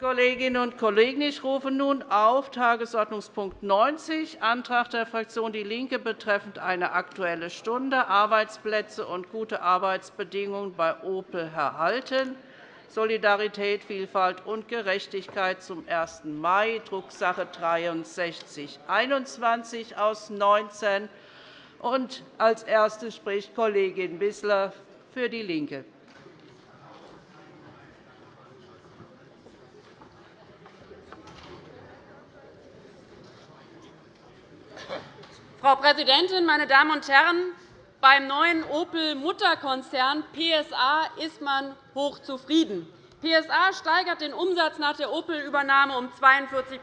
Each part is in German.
Kolleginnen und Kollegen, ich rufe nun auf Tagesordnungspunkt 90, Antrag der Fraktion DIE LINKE betreffend eine Aktuelle Stunde Arbeitsplätze und gute Arbeitsbedingungen bei Opel erhalten. Solidarität, Vielfalt und Gerechtigkeit zum 1. Mai, Drucksache 19 /6321 aus 19. Als Erste spricht Kollegin Wissler für DIE LINKE. Frau Präsidentin, meine Damen und Herren! Beim neuen Opel-Mutterkonzern PSA ist man hochzufrieden. PSA steigert den Umsatz nach der Opel-Übernahme um 42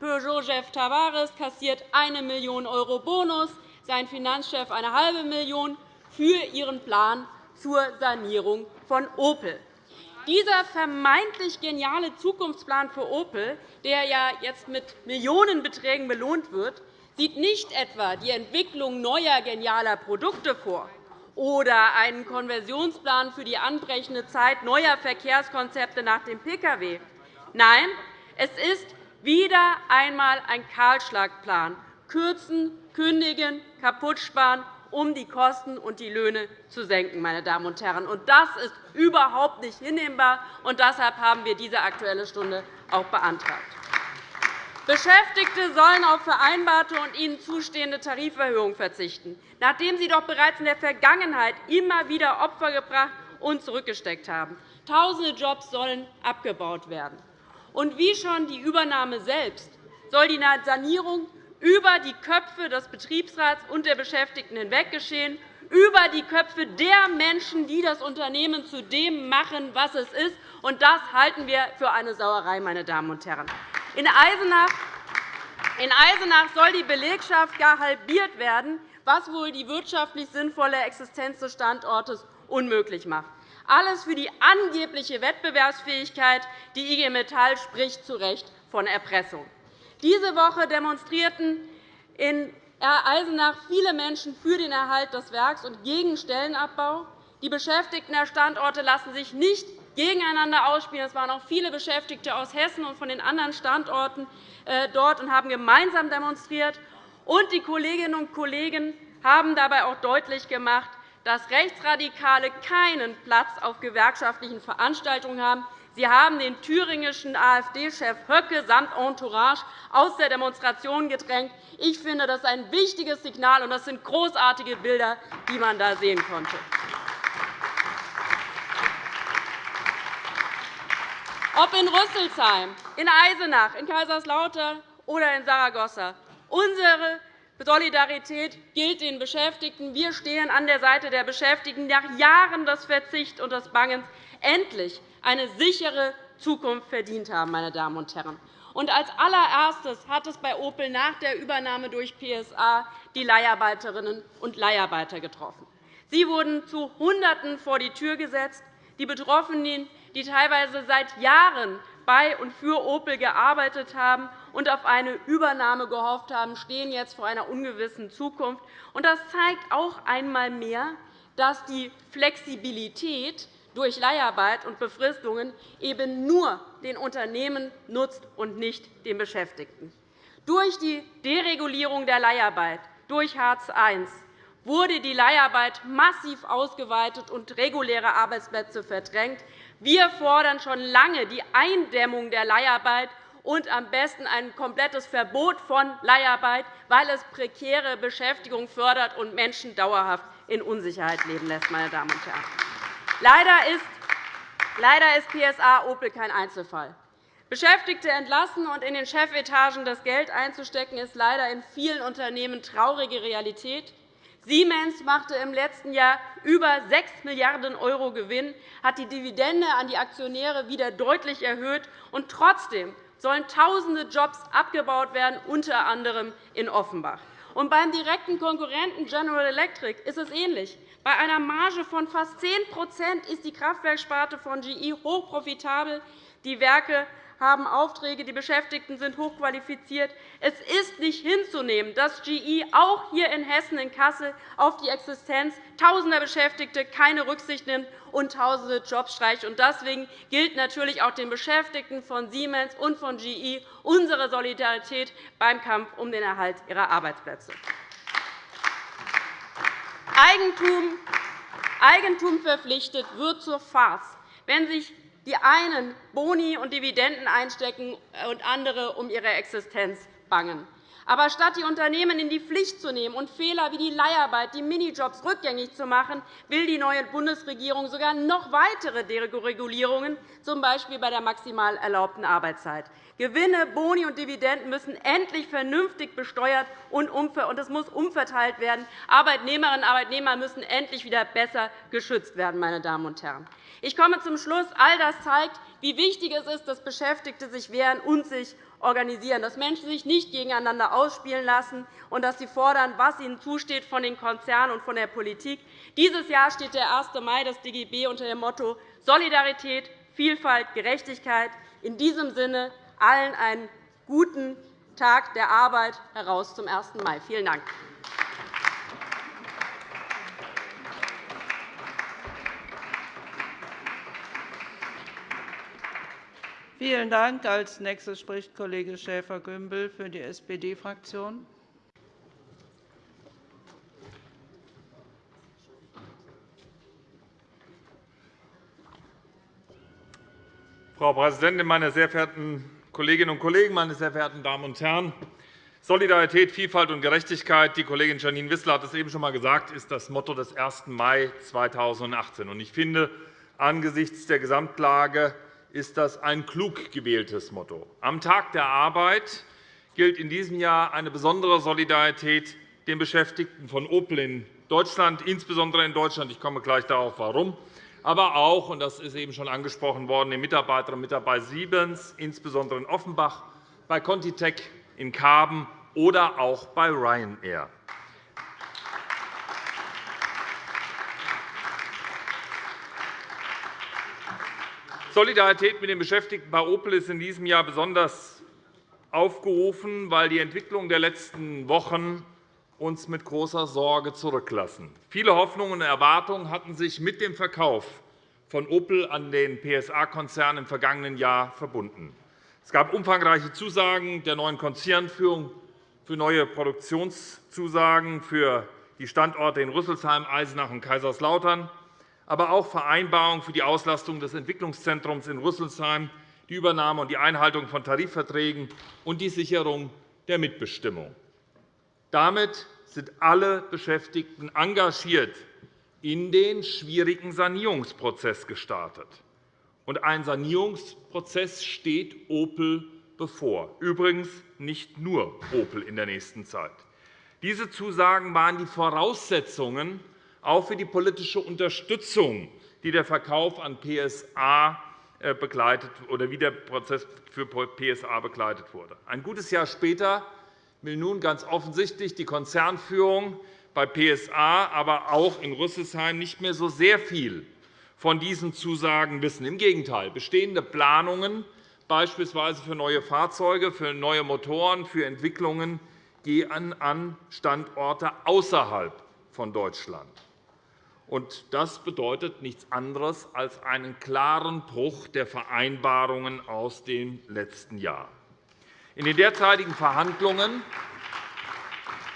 Peugeot-Chef Tavares kassiert 1 Million € Bonus, sein Finanzchef eine halbe Million für ihren Plan zur Sanierung von Opel. Dieser vermeintlich geniale Zukunftsplan für Opel, der ja jetzt mit Millionenbeträgen belohnt wird, sieht nicht etwa die Entwicklung neuer genialer Produkte vor oder einen Konversionsplan für die anbrechende Zeit neuer Verkehrskonzepte nach dem Pkw. Nein, es ist wieder einmal ein Kahlschlagplan kürzen, kündigen, kaputt sparen, um die Kosten und die Löhne zu senken. Meine Damen und Herren. Das ist überhaupt nicht hinnehmbar, und deshalb haben wir diese Aktuelle Stunde auch beantragt. Beschäftigte sollen auf vereinbarte und ihnen zustehende Tariferhöhungen verzichten, nachdem sie doch bereits in der Vergangenheit immer wieder Opfer gebracht und zurückgesteckt haben. Tausende Jobs sollen abgebaut werden. Und wie schon die Übernahme selbst soll die Sanierung über die Köpfe des Betriebsrats und der Beschäftigten hinweg geschehen, über die Köpfe der Menschen, die das Unternehmen zu dem machen, was es ist. Und das halten wir für eine Sauerei, meine Damen und Herren. In Eisenach in Eisenach soll die Belegschaft gar halbiert werden, was wohl die wirtschaftlich sinnvolle Existenz des Standortes unmöglich macht. Alles für die angebliche Wettbewerbsfähigkeit. Die IG Metall spricht zu Recht von Erpressung. Diese Woche demonstrierten in Eisenach viele Menschen für den Erhalt des Werks und gegen Stellenabbau. Die Beschäftigten der Standorte lassen sich nicht gegeneinander ausspielen. Es waren auch viele Beschäftigte aus Hessen und von den anderen Standorten äh, dort und haben gemeinsam demonstriert. Und die Kolleginnen und Kollegen haben dabei auch deutlich gemacht, dass Rechtsradikale keinen Platz auf gewerkschaftlichen Veranstaltungen haben. Sie haben den thüringischen AfD-Chef Höcke samt Entourage aus der Demonstration gedrängt. Ich finde, das ist ein wichtiges Signal, und das sind großartige Bilder, die man da sehen konnte. Ob in Rüsselsheim, in Eisenach, in Kaiserslautern oder in Saragossa. Unsere Solidarität gilt den Beschäftigten. Wir stehen an der Seite der Beschäftigten, nach Jahren des Verzichts und des Bangens endlich eine sichere Zukunft verdient haben. Meine Damen und Herren. Und als allererstes hat es bei Opel nach der Übernahme durch PSA die Leiharbeiterinnen und Leiharbeiter getroffen. Sie wurden zu Hunderten vor die Tür gesetzt. Die Betroffenen die teilweise seit Jahren bei und für Opel gearbeitet haben und auf eine Übernahme gehofft haben, stehen jetzt vor einer ungewissen Zukunft. Das zeigt auch einmal mehr, dass die Flexibilität durch Leiharbeit und Befristungen eben nur den Unternehmen nutzt und nicht den Beschäftigten. Durch die Deregulierung der Leiharbeit durch Hartz I wurde die Leiharbeit massiv ausgeweitet und reguläre Arbeitsplätze verdrängt. Wir fordern schon lange die Eindämmung der Leiharbeit und am besten ein komplettes Verbot von Leiharbeit, weil es prekäre Beschäftigung fördert und Menschen dauerhaft in Unsicherheit leben lässt. Meine Damen und Herren. Leider ist PSA Opel kein Einzelfall. Beschäftigte entlassen und in den Chefetagen das Geld einzustecken, ist leider in vielen Unternehmen traurige Realität. Siemens machte im letzten Jahr über 6 Milliarden € Gewinn, hat die Dividende an die Aktionäre wieder deutlich erhöht. Und trotzdem sollen Tausende Jobs abgebaut werden, unter anderem in Offenbach. Und beim direkten Konkurrenten General Electric ist es ähnlich. Bei einer Marge von fast 10% ist die Kraftwerksparte von GE hochprofitabel. Die Werke haben Aufträge, die Beschäftigten sind hochqualifiziert. Es ist nicht hinzunehmen, dass GE auch hier in Hessen, in Kassel, auf die Existenz tausender Beschäftigte keine Rücksicht nimmt und tausende Jobs streicht. Deswegen gilt natürlich auch den Beschäftigten von Siemens und von GE unsere Solidarität beim Kampf um den Erhalt ihrer Arbeitsplätze. Eigentum, verpflichtet wird zur Farce, wenn sich die einen Boni und Dividenden einstecken und andere um ihre Existenz bangen. Aber statt die Unternehmen in die Pflicht zu nehmen und Fehler wie die Leiharbeit, die Minijobs rückgängig zu machen, will die neue Bundesregierung sogar noch weitere Deregulierungen, z. B. bei der maximal erlaubten Arbeitszeit. Gewinne, Boni und Dividenden müssen endlich vernünftig besteuert und es muss umverteilt werden. Arbeitnehmerinnen und Arbeitnehmer müssen endlich wieder besser geschützt werden. Meine Damen und Herren. Ich komme zum Schluss. All das zeigt, wie wichtig es ist, dass Beschäftigte sich wehren und sich organisieren, dass Menschen sich nicht gegeneinander ausspielen lassen und dass sie fordern, was ihnen zusteht von den Konzernen und von der Politik. Dieses Jahr steht der 1. Mai des DGB unter dem Motto Solidarität, Vielfalt, Gerechtigkeit. In diesem Sinne allen einen guten Tag der Arbeit heraus zum 1. Mai. Vielen Dank. Vielen Dank. Als nächstes spricht Kollege Schäfer-Gümbel für die SPD-Fraktion. Frau Präsidentin, meine sehr verehrten Kolleginnen und Kollegen, meine sehr verehrten Damen und Herren! Solidarität, Vielfalt und Gerechtigkeit, die Kollegin Janine Wissler hat es eben schon einmal gesagt, ist das Motto des 1. Mai 2018. Ich finde, angesichts der Gesamtlage ist das ein klug gewähltes Motto. Am Tag der Arbeit gilt in diesem Jahr eine besondere Solidarität den Beschäftigten von Opel in Deutschland, insbesondere in Deutschland. Ich komme gleich darauf, warum. Aber auch, und das ist eben schon angesprochen worden, den Mitarbeiterinnen und Mitarbeitern Siemens, insbesondere in Offenbach, bei Contitech in Karben oder auch bei Ryanair. Solidarität mit den Beschäftigten bei Opel ist in diesem Jahr besonders aufgerufen, weil die Entwicklung der letzten Wochen uns mit großer Sorge zurücklassen. Viele Hoffnungen und Erwartungen hatten sich mit dem Verkauf von Opel an den PSA-Konzern im vergangenen Jahr verbunden. Es gab umfangreiche Zusagen der neuen Konzernführung für neue Produktionszusagen für die Standorte in Rüsselsheim, Eisenach und Kaiserslautern aber auch Vereinbarungen für die Auslastung des Entwicklungszentrums in Rüsselsheim, die Übernahme und die Einhaltung von Tarifverträgen und die Sicherung der Mitbestimmung. Damit sind alle Beschäftigten engagiert in den schwierigen Sanierungsprozess gestartet. Und ein Sanierungsprozess steht Opel bevor, übrigens nicht nur Opel in der nächsten Zeit. Diese Zusagen waren die Voraussetzungen auch für die politische Unterstützung, die der Verkauf an PSA äh, begleitet, oder wie der Prozess für PSA begleitet wurde. Ein gutes Jahr später will nun ganz offensichtlich die Konzernführung bei PSA, aber auch in Rüsselsheim nicht mehr so sehr viel von diesen Zusagen wissen. Im Gegenteil, bestehende Planungen, beispielsweise für neue Fahrzeuge, für neue Motoren, für Entwicklungen, gehen an Standorte außerhalb von Deutschland. Das bedeutet nichts anderes als einen klaren Bruch der Vereinbarungen aus dem letzten Jahr. In den derzeitigen Verhandlungen,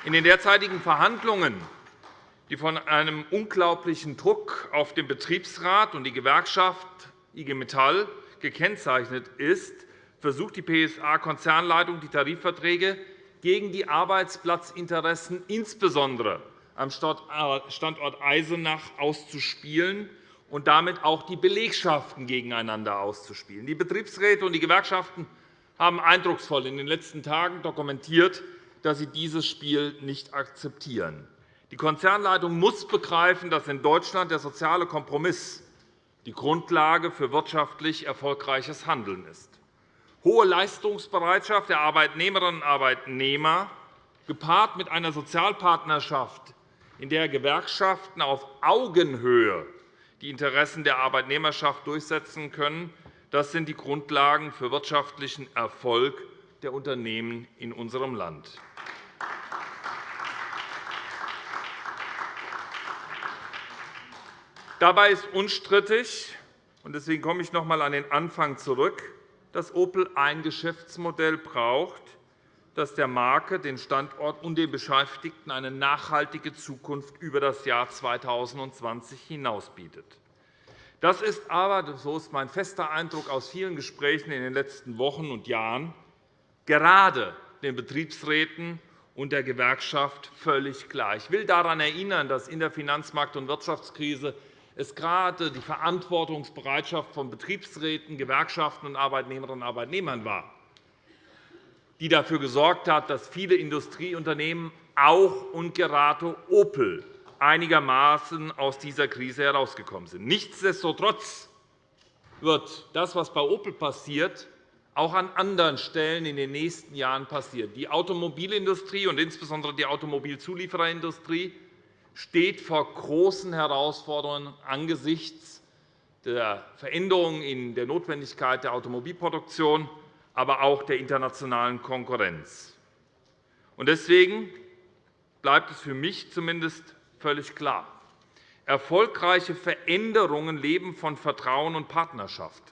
in den derzeitigen Verhandlungen die von einem unglaublichen Druck auf den Betriebsrat und die Gewerkschaft IG Metall gekennzeichnet ist, versucht die PSA-Konzernleitung, die Tarifverträge gegen die Arbeitsplatzinteressen insbesondere am Standort Eisenach auszuspielen und damit auch die Belegschaften gegeneinander auszuspielen. Die Betriebsräte und die Gewerkschaften haben eindrucksvoll in den letzten Tagen dokumentiert, dass sie dieses Spiel nicht akzeptieren. Die Konzernleitung muss begreifen, dass in Deutschland der soziale Kompromiss die Grundlage für wirtschaftlich erfolgreiches Handeln ist. Hohe Leistungsbereitschaft der Arbeitnehmerinnen und Arbeitnehmer gepaart mit einer Sozialpartnerschaft in der Gewerkschaften auf Augenhöhe die Interessen der Arbeitnehmerschaft durchsetzen können, Das sind die Grundlagen für wirtschaftlichen Erfolg der Unternehmen in unserem Land. Dabei ist unstrittig, und deswegen komme ich noch einmal an den Anfang zurück, dass Opel ein Geschäftsmodell braucht, das der Marke, den Standort und den Beschäftigten eine nachhaltige Zukunft über das Jahr 2020 hinaus bietet. Das ist aber, so ist mein fester Eindruck aus vielen Gesprächen in den letzten Wochen und Jahren, gerade den Betriebsräten und der Gewerkschaft völlig klar. Ich will daran erinnern, dass in der Finanzmarkt- und Wirtschaftskrise es gerade die Verantwortungsbereitschaft von Betriebsräten, Gewerkschaften und Arbeitnehmerinnen und Arbeitnehmern war, die dafür gesorgt hat, dass viele Industrieunternehmen, auch und gerade Opel, einigermaßen aus dieser Krise herausgekommen sind. Nichtsdestotrotz wird das, was bei Opel passiert, auch an anderen Stellen in den nächsten Jahren passieren. Die Automobilindustrie und insbesondere die Automobilzuliefererindustrie steht vor großen Herausforderungen angesichts der Veränderungen in der Notwendigkeit der Automobilproduktion, aber auch der internationalen Konkurrenz. Deswegen bleibt es für mich zumindest völlig klar. Erfolgreiche Veränderungen leben von Vertrauen und Partnerschaft.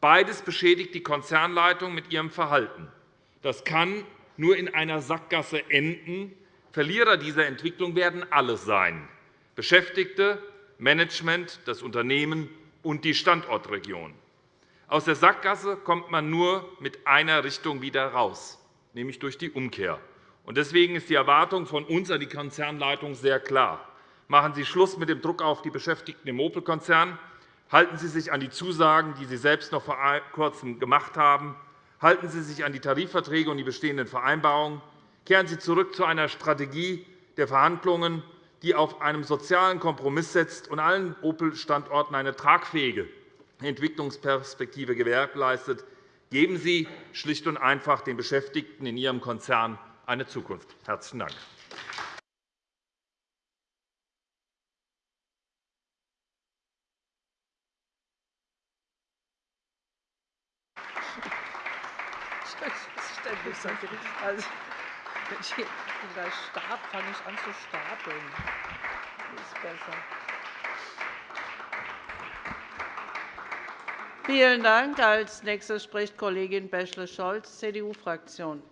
Beides beschädigt die Konzernleitung mit ihrem Verhalten. Das kann nur in einer Sackgasse enden, Verlierer dieser Entwicklung werden alle sein, Beschäftigte, Management, das Unternehmen und die Standortregion. Aus der Sackgasse kommt man nur mit einer Richtung wieder heraus, nämlich durch die Umkehr. Deswegen ist die Erwartung von uns an die Konzernleitung sehr klar. Machen Sie Schluss mit dem Druck auf die Beschäftigten im Opel-Konzern. Halten Sie sich an die Zusagen, die Sie selbst noch vor Kurzem gemacht haben. Halten Sie sich an die Tarifverträge und die bestehenden Vereinbarungen. Kehren Sie zurück zu einer Strategie der Verhandlungen, die auf einem sozialen Kompromiss setzt und allen Opel-Standorten eine tragfähige Entwicklungsperspektive gewährleistet. Geben Sie schlicht und einfach den Beschäftigten in Ihrem Konzern eine Zukunft. – Herzlichen Dank. Also, wenn ich gleich starte, fange ich an zu stapeln. Das ist besser. Vielen Dank. Als nächste spricht Kollegin Bächle-Scholz, CDU-Fraktion.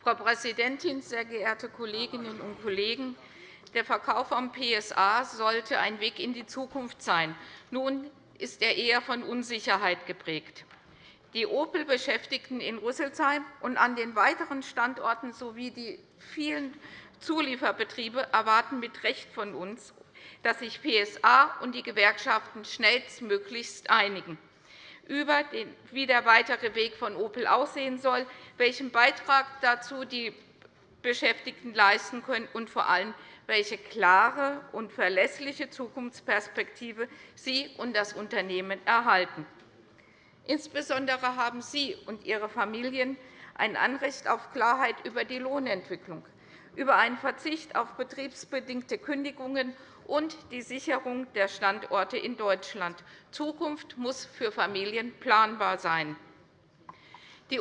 Frau Präsidentin, sehr geehrte Kolleginnen und Kollegen! Der Verkauf am PSA sollte ein Weg in die Zukunft sein. Nun ist er eher von Unsicherheit geprägt. Die Opel-Beschäftigten in Rüsselsheim und an den weiteren Standorten sowie die vielen Zulieferbetriebe erwarten mit Recht von uns, dass sich PSA und die Gewerkschaften schnellstmöglichst einigen über den, wie der weitere Weg von Opel aussehen soll, welchen Beitrag dazu die Beschäftigten leisten können und vor allem, welche klare und verlässliche Zukunftsperspektive Sie und das Unternehmen erhalten. Insbesondere haben Sie und Ihre Familien ein Anrecht auf Klarheit über die Lohnentwicklung, über einen Verzicht auf betriebsbedingte Kündigungen und die Sicherung der Standorte in Deutschland. Zukunft muss für Familien planbar sein. Die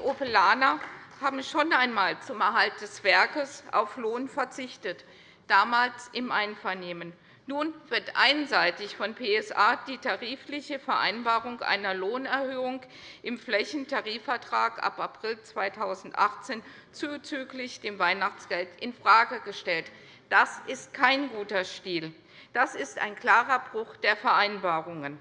Opelaner haben schon einmal zum Erhalt des Werkes auf Lohn verzichtet, damals im Einvernehmen. Nun wird einseitig von PSA die tarifliche Vereinbarung einer Lohnerhöhung im Flächentarifvertrag ab April 2018 zuzüglich dem Weihnachtsgeld infrage gestellt. Das ist kein guter Stil. Das ist ein klarer Bruch der Vereinbarungen.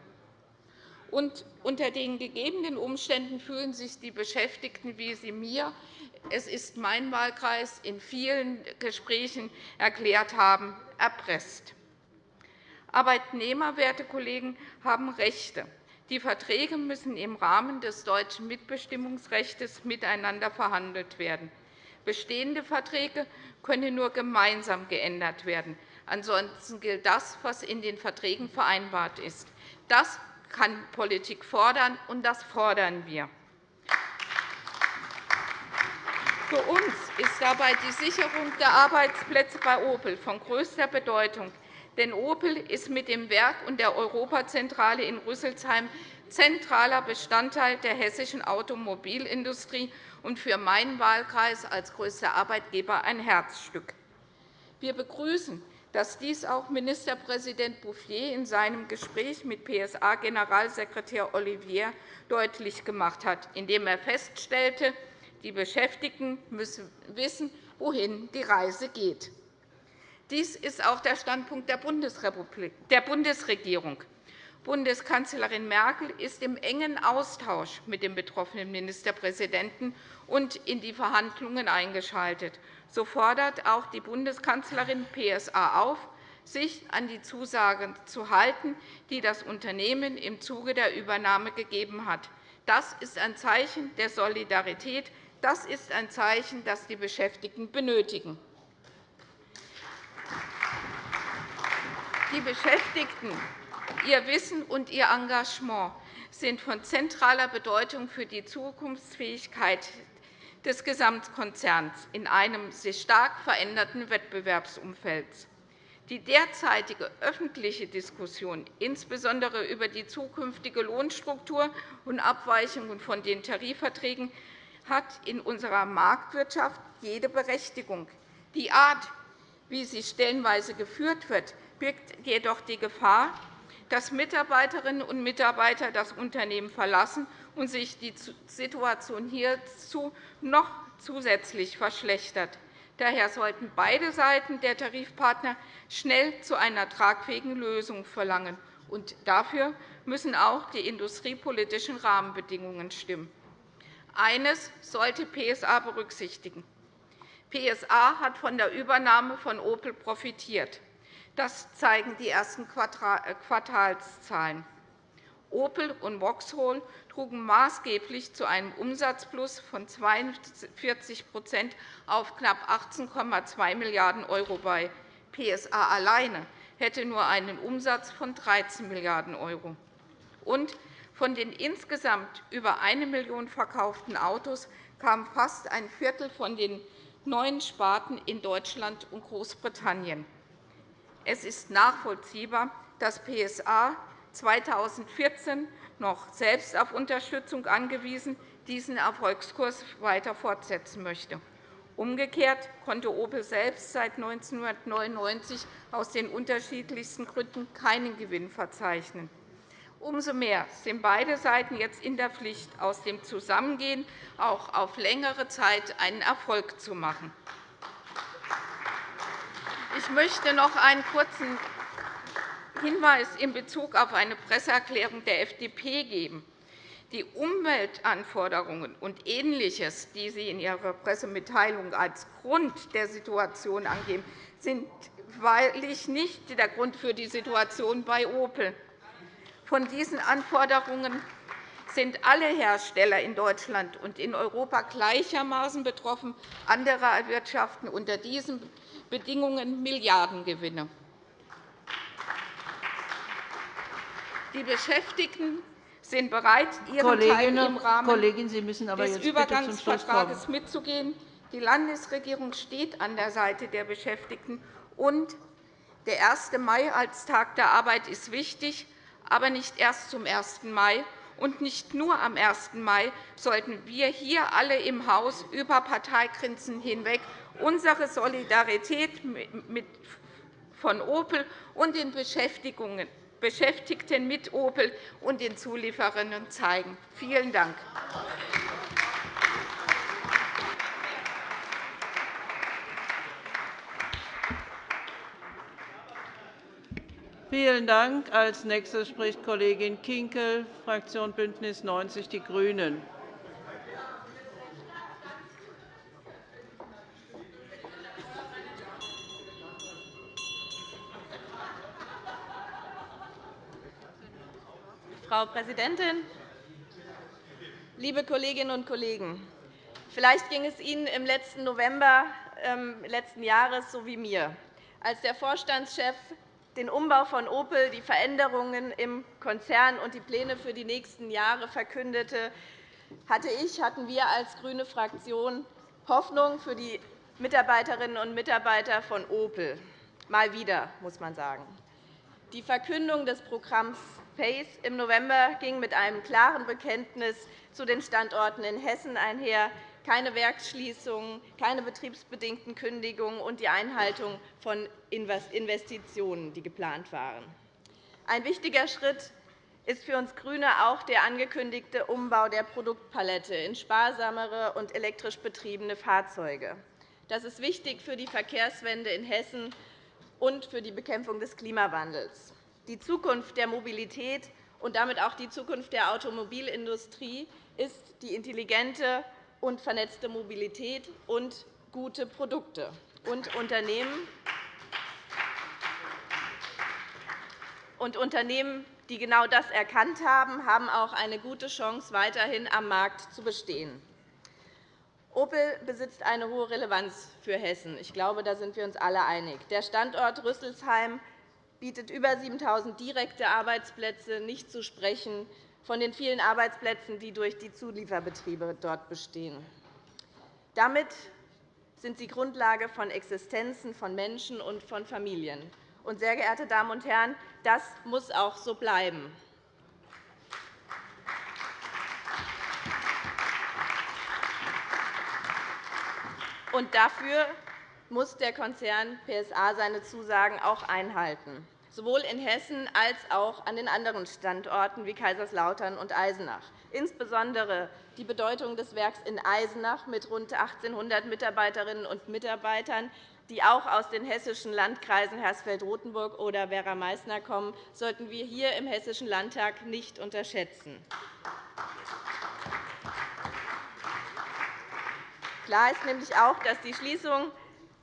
Und unter den gegebenen Umständen fühlen sich die Beschäftigten, wie sie mir, es ist mein Wahlkreis, in vielen Gesprächen erklärt haben, erpresst. Arbeitnehmer, werte Kollegen, haben Rechte. Die Verträge müssen im Rahmen des deutschen Mitbestimmungsrechts miteinander verhandelt werden. Bestehende Verträge können nur gemeinsam geändert werden. Ansonsten gilt das, was in den Verträgen vereinbart ist. Das kann Politik fordern, und das fordern wir. Für uns ist dabei die Sicherung der Arbeitsplätze bei Opel von größter Bedeutung. Denn Opel ist mit dem Werk und der Europazentrale in Rüsselsheim zentraler Bestandteil der hessischen Automobilindustrie und für meinen Wahlkreis als größter Arbeitgeber ein Herzstück. Wir begrüßen, dass dies auch Ministerpräsident Bouffier in seinem Gespräch mit PSA-Generalsekretär Olivier deutlich gemacht hat, indem er feststellte, die Beschäftigten müssen wissen, wohin die Reise geht. Dies ist auch der Standpunkt der Bundesregierung. Bundeskanzlerin Merkel ist im engen Austausch mit dem betroffenen Ministerpräsidenten und in die Verhandlungen eingeschaltet. So fordert auch die Bundeskanzlerin PSA auf, sich an die Zusagen zu halten, die das Unternehmen im Zuge der Übernahme gegeben hat. Das ist ein Zeichen der Solidarität das ist ein Zeichen, das die Beschäftigten benötigen. Die Beschäftigten, ihr Wissen und ihr Engagement sind von zentraler Bedeutung für die Zukunftsfähigkeit des Gesamtkonzerns in einem sich stark veränderten Wettbewerbsumfeld. Die derzeitige öffentliche Diskussion, insbesondere über die zukünftige Lohnstruktur und Abweichungen von den Tarifverträgen, hat in unserer Marktwirtschaft jede Berechtigung. Die Art, wie sie stellenweise geführt wird, birgt jedoch die Gefahr, dass Mitarbeiterinnen und Mitarbeiter das Unternehmen verlassen und sich die Situation hierzu noch zusätzlich verschlechtert. Daher sollten beide Seiten der Tarifpartner schnell zu einer tragfähigen Lösung verlangen. Und dafür müssen auch die industriepolitischen Rahmenbedingungen stimmen. Eines sollte PSA berücksichtigen. PSA hat von der Übernahme von Opel profitiert. Das zeigen die ersten äh, Quartalszahlen. Opel und Vauxhall trugen maßgeblich zu einem Umsatzplus von 42% auf knapp 18,2 Milliarden € bei. PSA alleine hätte nur einen Umsatz von 13 Milliarden €. Und von den insgesamt über 1 Million verkauften Autos kam fast ein Viertel von den neuen Sparten in Deutschland und Großbritannien. Es ist nachvollziehbar, dass PSA 2014 noch selbst auf Unterstützung angewiesen diesen Erfolgskurs weiter fortsetzen möchte. Umgekehrt konnte Opel selbst seit 1999 aus den unterschiedlichsten Gründen keinen Gewinn verzeichnen. Umso mehr sind beide Seiten jetzt in der Pflicht, aus dem Zusammengehen auch auf längere Zeit einen Erfolg zu machen. Ich möchte noch einen kurzen Hinweis in Bezug auf eine Presseerklärung der FDP geben. Die Umweltanforderungen und Ähnliches, die Sie in Ihrer Pressemitteilung als Grund der Situation angeben, sind wahrlich nicht der Grund für die Situation bei Opel. Von diesen Anforderungen sind alle Hersteller in Deutschland und in Europa gleichermaßen betroffen. Andere erwirtschaften unter diesen Bedingungen Milliardengewinne. Die Beschäftigten sind bereit, ihren Kollegin, Teil im Rahmen Kollegin, Sie müssen aber des jetzt Übergangsvertrags mitzugehen. Die Landesregierung steht an der Seite der Beschäftigten. Und der 1. Mai als Tag der Arbeit ist wichtig aber nicht erst zum 1. Mai. Und nicht nur am 1. Mai sollten wir hier alle im Haus über Parteigrenzen hinweg unsere Solidarität von Opel und den Beschäftigten mit Opel und den Zulieferern zeigen. Vielen Dank. Vielen Dank. Als nächste spricht Kollegin Kinkel, Fraktion BÜNDNIS 90 die GRÜNEN. Frau Präsidentin, liebe Kolleginnen und Kollegen! Vielleicht ging es Ihnen im letzten November ähm, letzten Jahres so wie mir, als der Vorstandschef den Umbau von Opel, die Veränderungen im Konzern und die Pläne für die nächsten Jahre verkündete, hatte ich, hatten wir als grüne Fraktion Hoffnung für die Mitarbeiterinnen und Mitarbeiter von Opel. Mal wieder, muss man sagen. Die Verkündung des Programms PACE im November ging mit einem klaren Bekenntnis zu den Standorten in Hessen einher, keine Werksschließungen, keine betriebsbedingten Kündigungen und die Einhaltung von Investitionen, die geplant waren. Ein wichtiger Schritt ist für uns GRÜNE auch der angekündigte Umbau der Produktpalette in sparsamere und elektrisch betriebene Fahrzeuge. Das ist wichtig für die Verkehrswende in Hessen und für die Bekämpfung des Klimawandels. Die Zukunft der Mobilität und damit auch die Zukunft der Automobilindustrie ist die intelligente und vernetzte Mobilität und gute Produkte. Und Unternehmen, und Unternehmen, die genau das erkannt haben, haben auch eine gute Chance, weiterhin am Markt zu bestehen. Opel besitzt eine hohe Relevanz für Hessen. Ich glaube, da sind wir uns alle einig. Der Standort Rüsselsheim bietet über 7.000 direkte Arbeitsplätze, nicht zu sprechen von den vielen Arbeitsplätzen, die durch die Zulieferbetriebe dort bestehen. Damit sind sie Grundlage von Existenzen von Menschen und von Familien. Und, sehr geehrte Damen und Herren, das muss auch so bleiben. Und dafür muss der Konzern PSA seine Zusagen auch einhalten, sowohl in Hessen als auch an den anderen Standorten wie Kaiserslautern und Eisenach. Insbesondere die Bedeutung des Werks in Eisenach mit rund 1.800 Mitarbeiterinnen und Mitarbeitern, die auch aus den hessischen Landkreisen Hersfeld-Rotenburg oder Werra-Meißner kommen, sollten wir hier im Hessischen Landtag nicht unterschätzen. Klar ist nämlich auch, dass die Schließung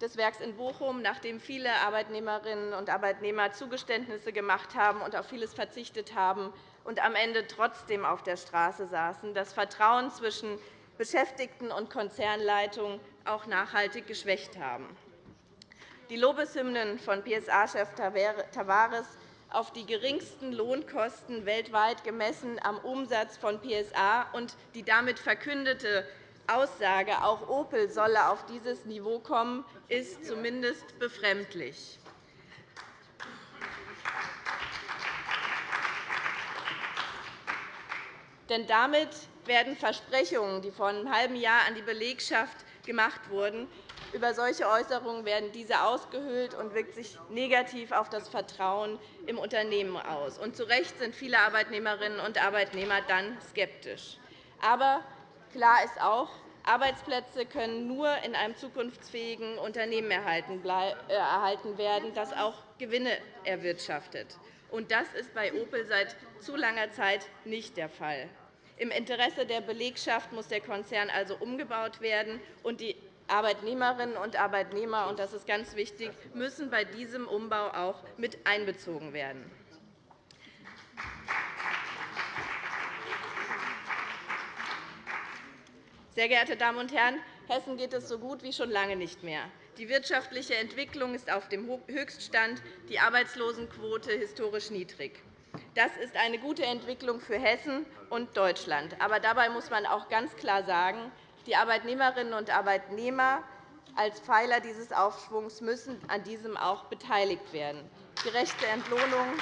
des Werks in Bochum, nachdem viele Arbeitnehmerinnen und Arbeitnehmer Zugeständnisse gemacht haben und auf vieles verzichtet haben und am Ende trotzdem auf der Straße saßen, das Vertrauen zwischen Beschäftigten und Konzernleitung auch nachhaltig geschwächt haben. Die Lobeshymnen von PSA-Chef Tavares auf die geringsten Lohnkosten weltweit gemessen am Umsatz von PSA und die damit verkündete Aussage, auch Opel solle auf dieses Niveau kommen, ist zumindest befremdlich. Denn damit werden Versprechungen, die vor einem halben Jahr an die Belegschaft gemacht wurden, über solche Äußerungen werden diese ausgehöhlt und wirkt sich negativ auf das Vertrauen im Unternehmen aus. Und zu Recht sind viele Arbeitnehmerinnen und Arbeitnehmer dann skeptisch. Aber Klar ist auch, Arbeitsplätze können nur in einem zukunftsfähigen Unternehmen erhalten äh, werden, das auch Gewinne erwirtschaftet. das ist bei Opel seit zu langer Zeit nicht der Fall. Im Interesse der Belegschaft muss der Konzern also umgebaut werden, und die Arbeitnehmerinnen und Arbeitnehmer, und das ist ganz wichtig, müssen bei diesem Umbau auch mit einbezogen werden. Sehr geehrte Damen und Herren, Hessen geht es so gut wie schon lange nicht mehr. Die wirtschaftliche Entwicklung ist auf dem Höchststand, die Arbeitslosenquote historisch niedrig. Das ist eine gute Entwicklung für Hessen und Deutschland. Aber dabei muss man auch ganz klar sagen, die Arbeitnehmerinnen und Arbeitnehmer als Pfeiler dieses Aufschwungs müssen an diesem auch beteiligt werden. Gerechte Entlohnung,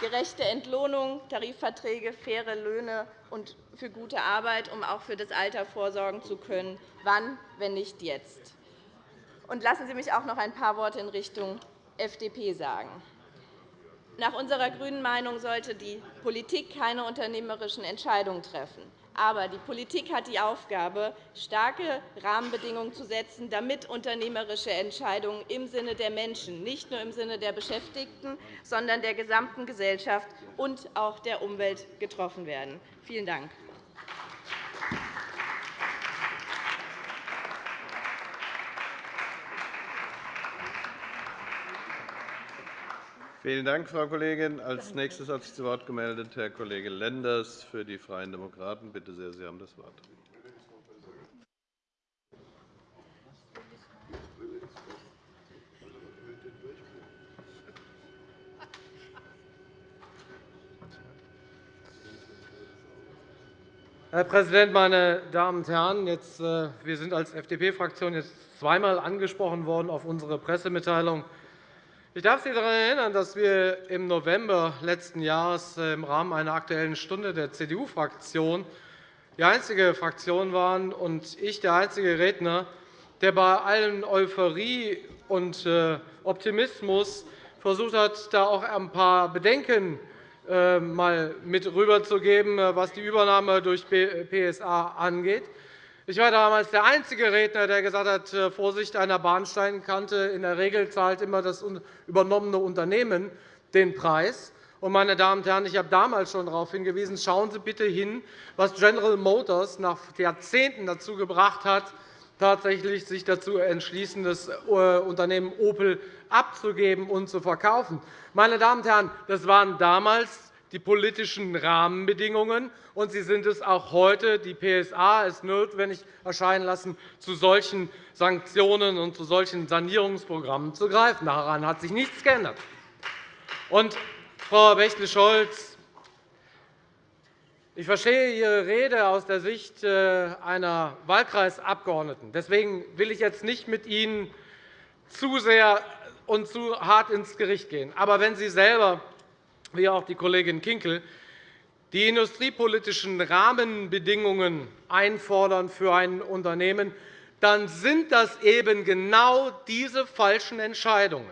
gerechte Entlohnung, Tarifverträge, faire Löhne und für gute Arbeit, um auch für das Alter vorsorgen zu können. Wann, wenn nicht jetzt? Und lassen Sie mich auch noch ein paar Worte in Richtung FDP sagen. Nach unserer grünen Meinung sollte die Politik keine unternehmerischen Entscheidungen treffen. Aber die Politik hat die Aufgabe, starke Rahmenbedingungen zu setzen, damit unternehmerische Entscheidungen im Sinne der Menschen, nicht nur im Sinne der Beschäftigten, sondern der gesamten Gesellschaft und auch der Umwelt getroffen werden. Vielen Dank. Vielen Dank, Frau Kollegin. Als nächstes hat sich zu Wort gemeldet Herr Kollege Lenders für die Freien Demokraten. Bitte sehr, Sie haben das Wort. Herr Präsident, meine Damen und Herren! Jetzt, äh, wir sind als FDP-Fraktion jetzt zweimal angesprochen worden auf unsere Pressemitteilung. Ich darf Sie daran erinnern, dass wir im November letzten Jahres äh, im Rahmen einer Aktuellen Stunde der CDU-Fraktion die einzige Fraktion waren und ich der einzige Redner, der bei allen Euphorie und äh, Optimismus versucht hat, da auch ein paar Bedenken äh, mal mit rüberzugeben, was die Übernahme durch PSA angeht. Ich war damals der einzige Redner, der gesagt hat, Vorsicht einer Bahnsteinkante. In der Regel zahlt immer das übernommene Unternehmen den Preis. Meine Damen und Herren, ich habe damals schon darauf hingewiesen, schauen Sie bitte hin, was General Motors nach Jahrzehnten dazu gebracht hat, tatsächlich sich dazu entschließen, das äh, Unternehmen Opel abzugeben und zu verkaufen. Meine Damen und Herren, das waren damals die politischen Rahmenbedingungen, und sie sind es auch heute. Die PSA ist notwendig erscheinen lassen, zu solchen Sanktionen und zu solchen Sanierungsprogrammen zu greifen. Daran hat sich nichts geändert. Und, Frau Bächle-Scholz, ich verstehe Ihre Rede aus der Sicht äh, einer Wahlkreisabgeordneten. Deswegen will ich jetzt nicht mit Ihnen zu sehr und zu hart ins Gericht gehen. Aber wenn Sie selber, wie auch die Kollegin Kinkel, die industriepolitischen Rahmenbedingungen einfordern für ein Unternehmen, dann sind das eben genau diese falschen Entscheidungen,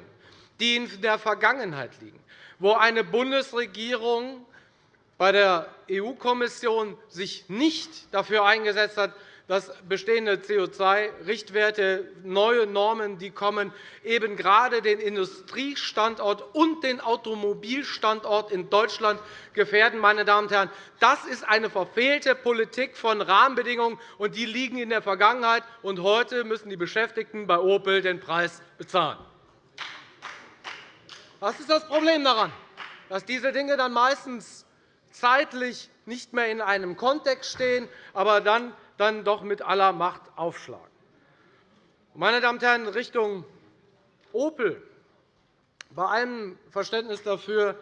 die in der Vergangenheit liegen, wo eine Bundesregierung bei der EU-Kommission sich nicht dafür eingesetzt hat, dass bestehende CO2-Richtwerte, neue Normen, die kommen, eben gerade den Industriestandort und den Automobilstandort in Deutschland gefährden. Meine Damen und Herren, das ist eine verfehlte Politik von Rahmenbedingungen, und die liegen in der Vergangenheit. Und heute müssen die Beschäftigten bei Opel den Preis bezahlen. Was ist das Problem daran, dass diese Dinge dann meistens zeitlich nicht mehr in einem Kontext stehen, aber dann, dann doch mit aller Macht aufschlagen. Meine Damen und Herren, Richtung Opel, bei allem Verständnis dafür,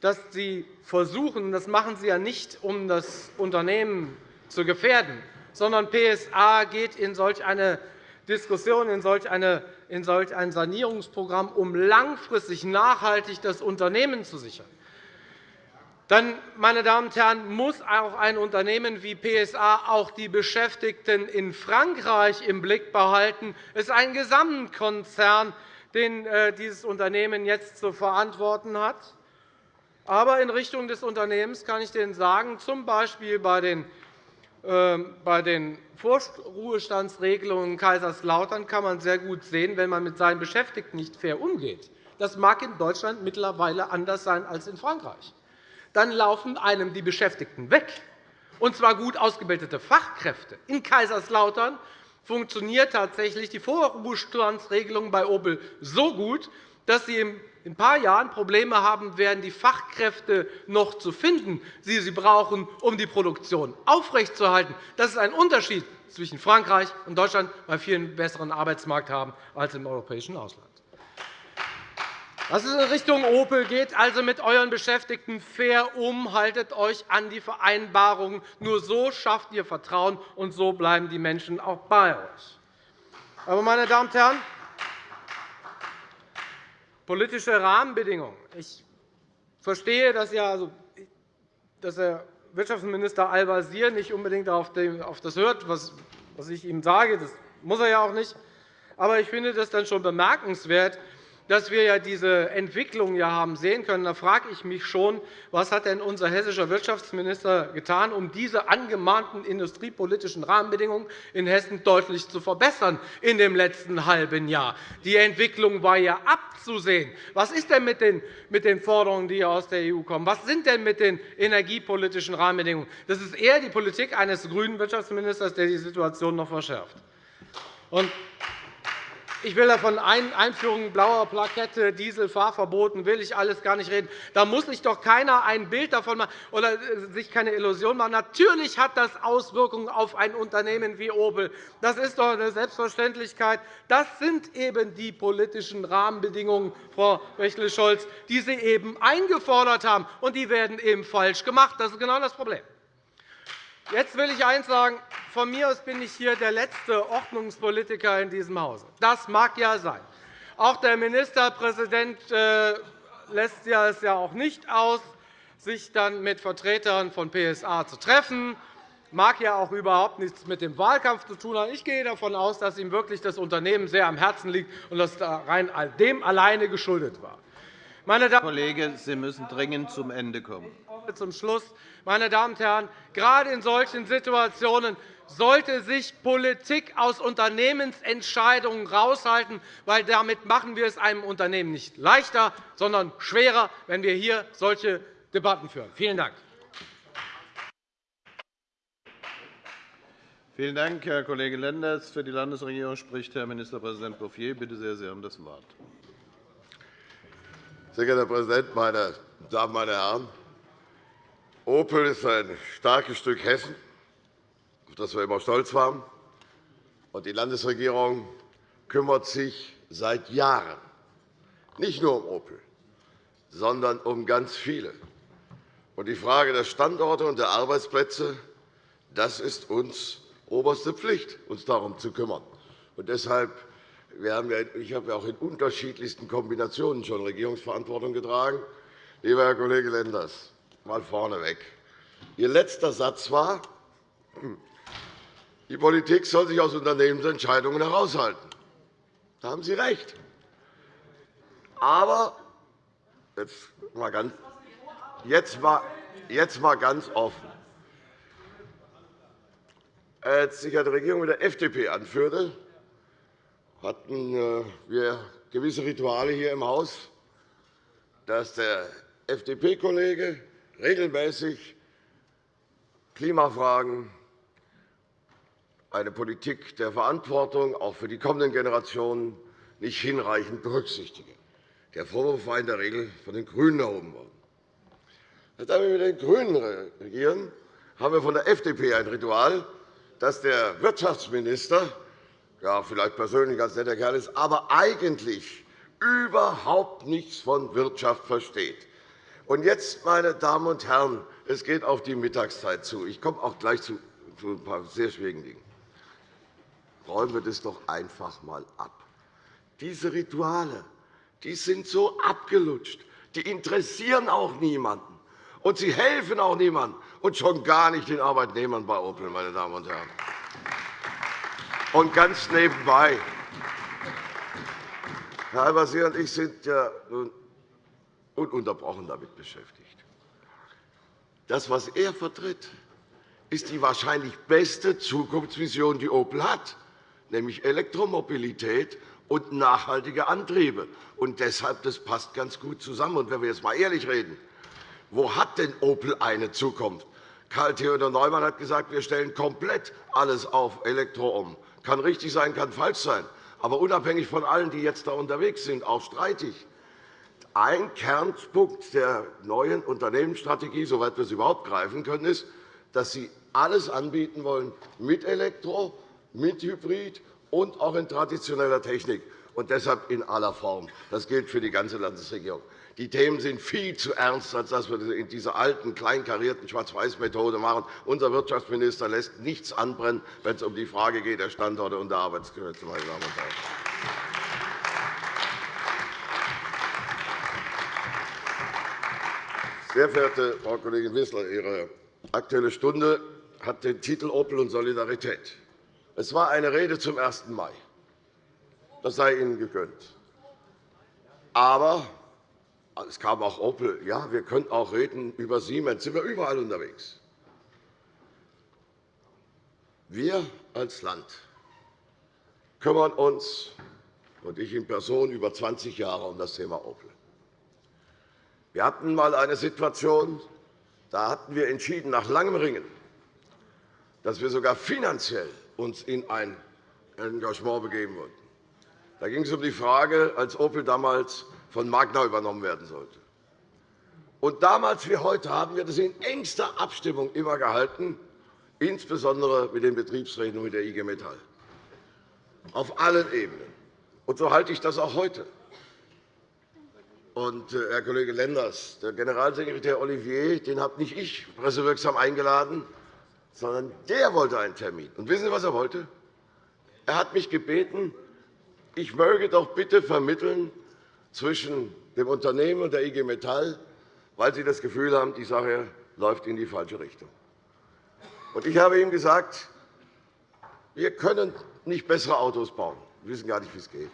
dass Sie versuchen, das machen Sie ja nicht, um das Unternehmen zu gefährden, sondern PSA geht in solch eine Diskussion, in solch, eine, in solch ein Sanierungsprogramm, um langfristig nachhaltig das Unternehmen zu sichern dann meine Damen und Herren, muss auch ein Unternehmen wie PSA auch die Beschäftigten in Frankreich im Blick behalten. Es ist ein Gesamtkonzern, den äh, dieses Unternehmen jetzt zu verantworten hat. Aber in Richtung des Unternehmens kann ich Ihnen sagen, z. B. bei den ähm, bei den Vorruhestandsregelungen in Kaiserslautern kann man sehr gut sehen, wenn man mit seinen Beschäftigten nicht fair umgeht. Das mag in Deutschland mittlerweile anders sein als in Frankreich dann laufen einem die Beschäftigten weg, und zwar gut ausgebildete Fachkräfte. In Kaiserslautern funktioniert tatsächlich die Vorruhestandsregelung bei Opel so gut, dass Sie in ein paar Jahren Probleme haben werden, die Fachkräfte noch zu finden, die Sie brauchen, um die Produktion aufrechtzuerhalten. Das ist ein Unterschied zwischen Frankreich und Deutschland, weil wir einen besseren Arbeitsmarkt haben als im europäischen Ausland. Was es in Richtung Opel geht, also mit euren Beschäftigten fair um, haltet euch an die Vereinbarungen. Nur so schafft ihr Vertrauen, und so bleiben die Menschen auch bei euch. Aber, meine Damen und Herren, politische Rahmenbedingungen. Ich verstehe, dass, also, dass Herr Wirtschaftsminister Al-Wazir nicht unbedingt auf das hört, was ich ihm sage. Das muss er ja auch nicht. Aber ich finde das dann schon bemerkenswert, dass wir ja diese Entwicklung ja haben sehen können. Da frage ich mich schon, was hat denn unser hessischer Wirtschaftsminister getan, um diese angemahnten industriepolitischen Rahmenbedingungen in Hessen deutlich zu verbessern in dem letzten halben Jahr? Die Entwicklung war ja abzusehen. Was ist denn mit den Forderungen, die aus der EU kommen? Was sind denn mit den energiepolitischen Rahmenbedingungen? Das ist eher die Politik eines grünen Wirtschaftsministers, der die Situation noch verschärft. Ich will von Einführung blauer Plakette, Dieselfahrverboten, will ich alles gar nicht reden. Da muss sich doch keiner ein Bild davon machen oder äh, sich keine Illusion machen. Natürlich hat das Auswirkungen auf ein Unternehmen wie Opel. Das ist doch eine Selbstverständlichkeit. Das sind eben die politischen Rahmenbedingungen, Frau Bächle-Scholz, die Sie eben eingefordert haben. Und die werden eben falsch gemacht. Das ist genau das Problem. Jetzt will ich eines sagen. Von mir aus bin ich hier der letzte Ordnungspolitiker in diesem Hause. Das mag ja sein. Auch der Ministerpräsident äh, lässt es ja auch nicht aus, sich dann mit Vertretern von PSA zu treffen. Mag ja auch überhaupt nichts mit dem Wahlkampf zu tun haben. Ich gehe davon aus, dass ihm wirklich das Unternehmen sehr am Herzen liegt und dass das rein dem alleine geschuldet war. Meine Damen Kollege, Sie müssen dringend zum Ende kommen. Zum Schluss, meine Damen und Herren, gerade in solchen Situationen sollte sich Politik aus Unternehmensentscheidungen heraushalten, weil damit machen wir es einem Unternehmen nicht leichter, sondern schwerer, wenn wir hier solche Debatten führen. Vielen Dank. Vielen Dank, Herr Kollege Lenders. Für die Landesregierung spricht Herr Ministerpräsident Bouffier. Bitte sehr, Sie haben das Wort. Sehr geehrter Herr Präsident, meine Damen meine Herren! Opel ist ein starkes Stück Hessen, auf das wir immer stolz waren. Die Landesregierung kümmert sich seit Jahren nicht nur um Opel, sondern um ganz viele. Die Frage der Standorte und der Arbeitsplätze das ist uns oberste Pflicht, uns darum zu kümmern. Und deshalb wir haben ja, ich habe ja auch in unterschiedlichsten Kombinationen schon Regierungsverantwortung getragen. Lieber Herr Kollege Lenders, mal vorneweg. Ihr letzter Satz war, die Politik soll sich aus Unternehmensentscheidungen heraushalten. Da haben Sie recht. Aber jetzt mal ganz, jetzt mal, jetzt mal ganz offen. Als sich die Regierung mit der FDP anführte, hatten äh, wir gewisse Rituale hier im Haus, dass der FDP-Kollege regelmäßig Klimafragen, eine Politik der Verantwortung auch für die kommenden Generationen nicht hinreichend berücksichtige. Der Vorwurf war in der Regel von den GRÜNEN erhoben worden. Da wir mit den GRÜNEN regieren, haben wir von der FDP ein Ritual, dass der Wirtschaftsminister ja, vielleicht persönlich ganz netter Kerl ist, aber eigentlich überhaupt nichts von Wirtschaft versteht. Und jetzt, meine Damen und Herren, es geht auf die Mittagszeit zu. Ich komme auch gleich zu ein paar sehr schwierigen Dingen. Räumen wir das doch einfach einmal ab. Diese Rituale die sind so abgelutscht. Die interessieren auch niemanden. Und sie helfen auch niemandem, und schon gar nicht den Arbeitnehmern bei Opel, meine Damen und Herren. Und ganz nebenbei, Herr Al-Wazir und ich sind ja ununterbrochen damit beschäftigt. Das, was er vertritt, ist die wahrscheinlich beste Zukunftsvision, die Opel hat, nämlich Elektromobilität und nachhaltige Antriebe. Und deshalb das passt ganz gut zusammen. Und wenn wir jetzt einmal ehrlich reden, wo hat denn Opel eine Zukunft? Karl Theodor Neumann hat gesagt, wir stellen komplett alles auf Elektro um. Kann richtig sein, kann falsch sein. Aber unabhängig von allen, die jetzt da unterwegs sind, auch streitig. Ein Kernpunkt der neuen Unternehmensstrategie, soweit wir es überhaupt greifen können, ist, dass Sie alles anbieten wollen mit Elektro, mit Hybrid und auch in traditioneller Technik, und deshalb in aller Form. Das gilt für die ganze Landesregierung. Die Themen sind viel zu ernst, als dass wir das in dieser alten, kleinkarierten Schwarz-Weiß-Methode machen. Unser Wirtschaftsminister lässt nichts anbrennen, wenn es um die Frage geht der Standorte und der Arbeitsplätze. Meine Damen und Herren. Sehr verehrte Frau Kollegin Wissler, Ihre Aktuelle Stunde hat den Titel Opel und Solidarität. Es war eine Rede zum 1. Mai. Das sei Ihnen gegönnt. Aber es kam auch Opel. Ja, wir können auch reden über Siemens. Sind wir überall unterwegs. Wir als Land kümmern uns, und ich in Person, über 20 Jahre um das Thema Opel. Wir hatten einmal eine Situation, da hatten wir entschieden, nach langem Ringen, dass wir sogar finanziell uns in ein Engagement begeben wollten. Da ging es um die Frage, als Opel damals von Magna übernommen werden sollte. Und damals wie heute haben wir das in engster Abstimmung immer gehalten, insbesondere mit den Betriebsräten und mit der IG Metall, auf allen Ebenen. Und so halte ich das auch heute. Und, äh, Herr Kollege Lenders, der Generalsekretär Olivier den habe nicht ich pressewirksam eingeladen, sondern der wollte einen Termin. Und wissen Sie, was er wollte? Er hat mich gebeten, ich möge doch bitte vermitteln zwischen dem Unternehmen und der IG Metall, weil sie das Gefühl haben, die Sache läuft in die falsche Richtung. Ich habe ihm gesagt, wir können nicht bessere Autos bauen. Wir wissen gar nicht, wie es geht.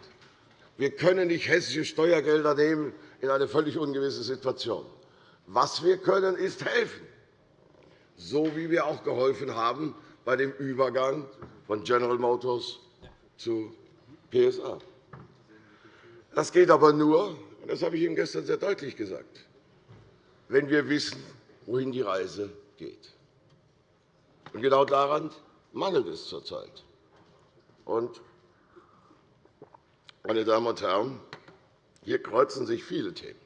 Wir können nicht hessische Steuergelder nehmen in eine völlig ungewisse Situation. Was wir können, ist helfen, so wie wir auch geholfen haben bei dem Übergang von General Motors zu PSA. Das geht aber nur, und das habe ich Ihnen gestern sehr deutlich gesagt, wenn wir wissen, wohin die Reise geht. Und genau daran mangelt es zurzeit. Und, meine Damen und Herren, hier kreuzen sich viele Themen,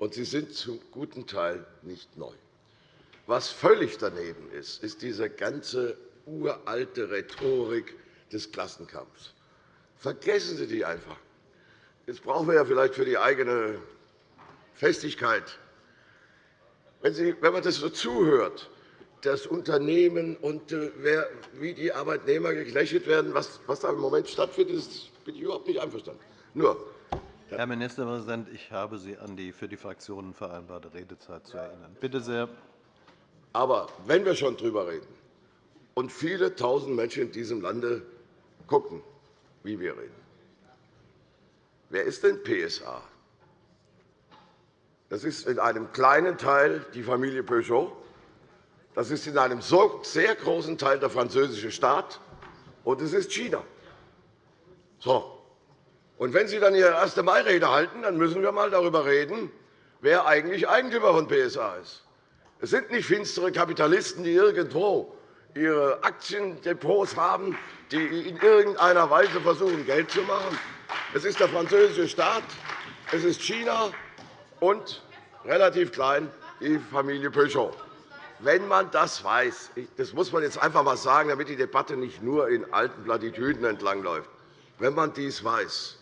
und sie sind zum guten Teil nicht neu. Was völlig daneben ist, ist diese ganze uralte Rhetorik des Klassenkampfs. Vergessen Sie die einfach. Jetzt brauchen wir ja vielleicht für die eigene Festigkeit. Wenn, Sie, wenn man das so zuhört, das Unternehmen und äh, wer, wie die Arbeitnehmer geknechtet werden, was, was da im Moment stattfindet, ist, bin ich überhaupt nicht einverstanden. Nur, Herr Ministerpräsident, ich habe Sie an die für die Fraktionen vereinbarte Redezeit zu erinnern. Bitte sehr. Aber wenn wir schon darüber reden und viele Tausend Menschen in diesem Lande gucken, wie wir reden, wer ist denn PSA? Das ist in einem kleinen Teil die Familie Peugeot. Das ist in einem sehr großen Teil der französische Staat, und es ist China. So. Und wenn Sie dann Ihre erste Mai-Rede halten, dann müssen wir einmal darüber reden, wer eigentlich Eigentümer von PSA ist. Es sind nicht finstere Kapitalisten, die irgendwo ihre Aktiendepots haben, die in irgendeiner Weise versuchen, Geld zu machen. Es ist der französische Staat, es ist China und relativ klein die Familie Peugeot. Wenn man das weiß, das muss man jetzt einfach einmal sagen, damit die Debatte nicht nur in alten Plattitüden entlangläuft, wenn man dies weiß,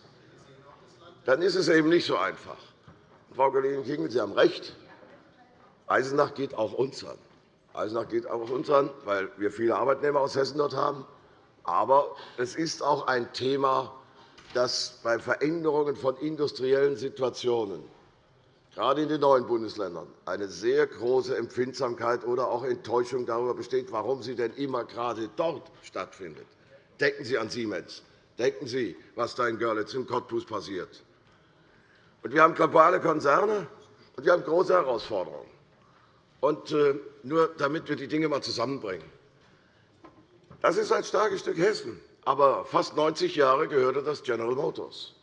dann ist es eben nicht so einfach. Frau Kollegin Kingel, Sie haben recht. Eisenach geht auch uns an. Eisenach geht auch uns an, weil wir viele Arbeitnehmer aus Hessen dort haben. Aber es ist auch ein Thema, das bei Veränderungen von industriellen Situationen gerade in den neuen Bundesländern eine sehr große Empfindsamkeit oder auch Enttäuschung darüber besteht, warum sie denn immer gerade dort stattfindet. Denken Sie an Siemens. Denken Sie, was da in Görlitz und Cottbus passiert. Wir haben globale Konzerne, und wir haben große Herausforderungen. Und, äh, nur damit wir die Dinge einmal zusammenbringen. Das ist ein starkes Stück Hessen, aber fast 90 Jahre gehörte das General Motors.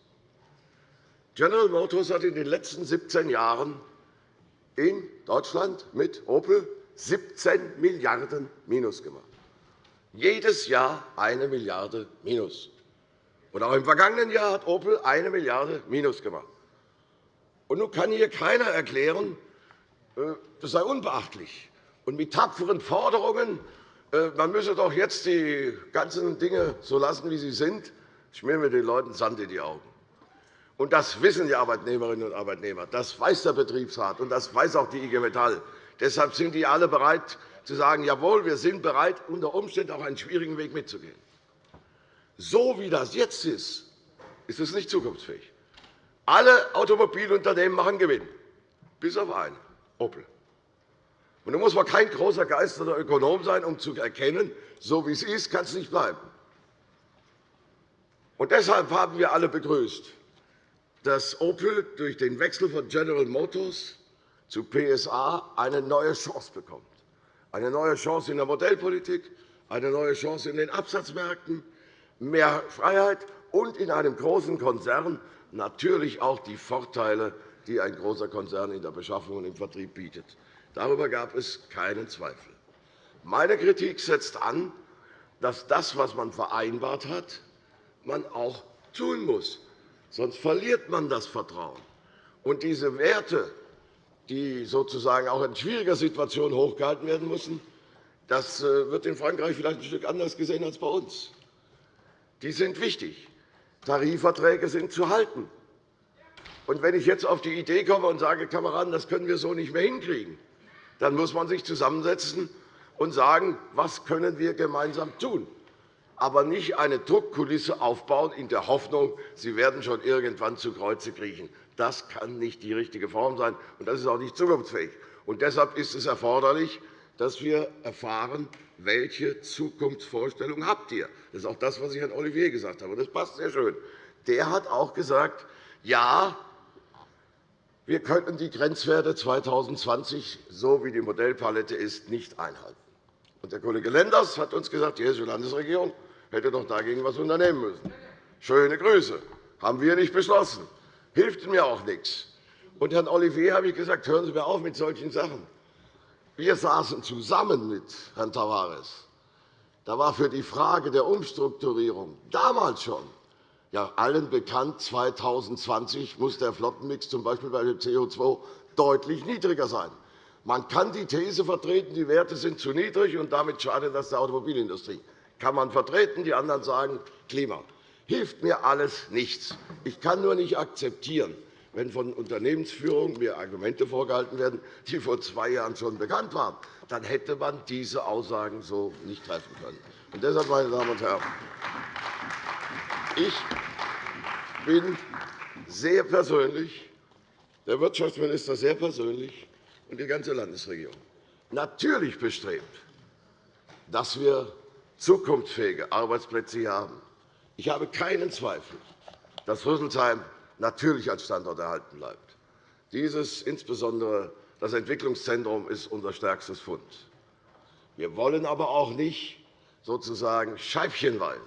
General Motors hat in den letzten 17 Jahren in Deutschland mit Opel 17 Milliarden Minus gemacht. Jedes Jahr eine Milliarde Minus. Und auch im vergangenen Jahr hat Opel eine Milliarde Minus gemacht. Und nun kann hier keiner erklären, äh, das sei unbeachtlich. Und mit tapferen Forderungen, äh, man müsse doch jetzt die ganzen Dinge so lassen, wie sie sind, schmieren wir den Leuten Sand in die Augen. Und das wissen die Arbeitnehmerinnen und Arbeitnehmer. Das weiß der Betriebsrat, und das weiß auch die IG Metall. Deshalb sind die alle bereit zu sagen, jawohl, wir sind bereit, unter Umständen auch einen schwierigen Weg mitzugehen. So wie das jetzt ist, ist es nicht zukunftsfähig. Alle Automobilunternehmen machen Gewinn, bis auf einen, Opel. Und da muss man kein großer Geist oder Ökonom sein, um zu erkennen, so wie es ist, kann es nicht bleiben. Und deshalb haben wir alle begrüßt, dass Opel durch den Wechsel von General Motors zu PSA eine neue Chance bekommt. Eine neue Chance in der Modellpolitik, eine neue Chance in den Absatzmärkten, mehr Freiheit und in einem großen Konzern natürlich auch die Vorteile, die ein großer Konzern in der Beschaffung und im Vertrieb bietet. Darüber gab es keinen Zweifel. Meine Kritik setzt an, dass das, was man vereinbart hat, man auch tun muss. Sonst verliert man das Vertrauen. Und diese Werte, die sozusagen auch in schwieriger Situation hochgehalten werden müssen, das äh, wird in Frankreich vielleicht ein Stück anders gesehen als bei uns. Die sind wichtig. Tarifverträge sind zu halten. Und wenn ich jetzt auf die Idee komme und sage, Kameraden, das können wir so nicht mehr hinkriegen, dann muss man sich zusammensetzen und sagen, was können wir gemeinsam tun, aber nicht eine Druckkulisse aufbauen in der Hoffnung, sie werden schon irgendwann zu Kreuze kriechen. Das kann nicht die richtige Form sein, und das ist auch nicht zukunftsfähig. Und deshalb ist es erforderlich, dass wir erfahren, welche Zukunftsvorstellung habt ihr. Das ist auch das, was ich Herrn Olivier gesagt habe. Das passt sehr schön. Der hat auch gesagt, ja, wir könnten die Grenzwerte 2020, so wie die Modellpalette ist, nicht einhalten. Und der Kollege Lenders hat uns gesagt, die Hessische Landesregierung hätte doch dagegen etwas unternehmen müssen. Schöne Grüße. haben wir nicht beschlossen. Hilft mir auch nichts. Und Herrn Olivier habe ich gesagt, hören Sie mir auf mit solchen Sachen. Wir saßen zusammen mit Herrn Tavares. Da war für die Frage der Umstrukturierung damals schon ja, allen bekannt, 2020 muss der Flottenmix z. B. bei dem CO2 deutlich niedriger sein. Man kann die These vertreten, die Werte sind zu niedrig, und damit schadet das der Automobilindustrie. Kann man vertreten. Die anderen sagen Klima. Hilft mir alles nichts. Ich kann nur nicht akzeptieren, wenn von Unternehmensführung mir Argumente vorgehalten werden, die vor zwei Jahren schon bekannt waren. Dann hätte man diese Aussagen so nicht treffen können. Und deshalb, meine Damen und Herren, ich bin sehr persönlich, der Wirtschaftsminister sehr persönlich und die ganze Landesregierung natürlich bestrebt, dass wir zukunftsfähige Arbeitsplätze haben. Ich habe keinen Zweifel, dass Rüsselsheim natürlich als Standort erhalten bleibt. Dieses, insbesondere das Entwicklungszentrum, ist unser stärkstes Fund. Wir wollen aber auch nicht sozusagen scheibchenweise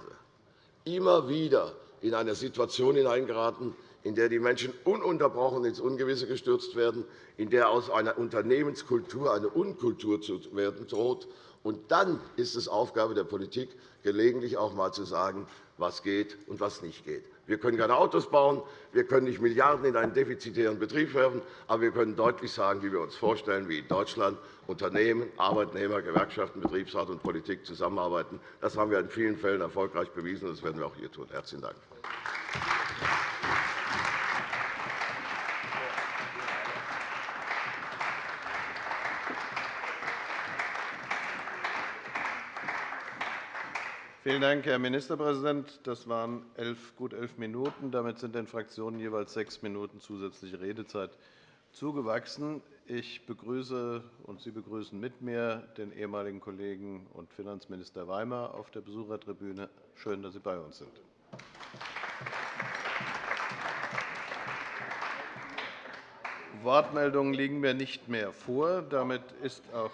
immer wieder in eine Situation hineingeraten, in der die Menschen ununterbrochen ins Ungewisse gestürzt werden, in der aus einer Unternehmenskultur eine Unkultur zu werden droht. Und dann ist es Aufgabe der Politik, gelegentlich auch einmal zu sagen, was geht und was nicht geht. Wir können keine Autos bauen, wir können nicht Milliarden in einen defizitären Betrieb werfen, aber wir können deutlich sagen, wie wir uns vorstellen, wie in Deutschland Unternehmen, Arbeitnehmer, Gewerkschaften, Betriebsrat und Politik zusammenarbeiten. Das haben wir in vielen Fällen erfolgreich bewiesen, und das werden wir auch hier tun. – Herzlichen Dank. Vielen Dank, Herr Ministerpräsident. Das waren elf, gut elf Minuten. Damit sind den Fraktionen jeweils sechs Minuten zusätzliche Redezeit zugewachsen. Ich begrüße und Sie begrüßen mit mir den ehemaligen Kollegen und Finanzminister Weimar auf der Besuchertribüne. Schön, dass Sie bei uns sind. Wortmeldungen liegen mir nicht mehr vor. Damit ist auch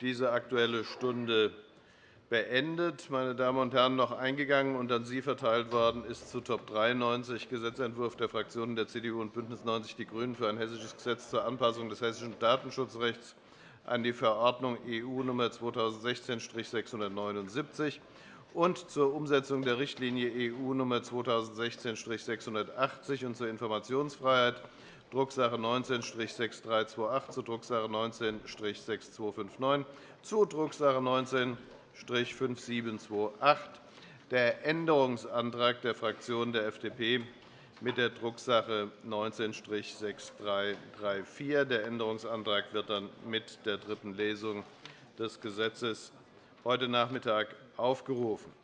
diese Aktuelle Stunde beendet. Meine Damen und Herren, noch eingegangen und an Sie verteilt worden ist zu Top 93 Gesetzentwurf der Fraktionen der CDU und BÜNDNIS 90 die GRÜNEN für ein hessisches Gesetz zur Anpassung des hessischen Datenschutzrechts an die Verordnung EU Nr. 2016-679 und zur Umsetzung der Richtlinie EU Nr. 2016-680 und zur Informationsfreiheit, Drucksache 19-6328 zu Drucksache 19-6259 zu Drucksache 19 5728. Der Änderungsantrag der Fraktion der FDP mit der Drucksache 19-6334. Der Änderungsantrag wird dann mit der dritten Lesung des Gesetzes heute Nachmittag aufgerufen.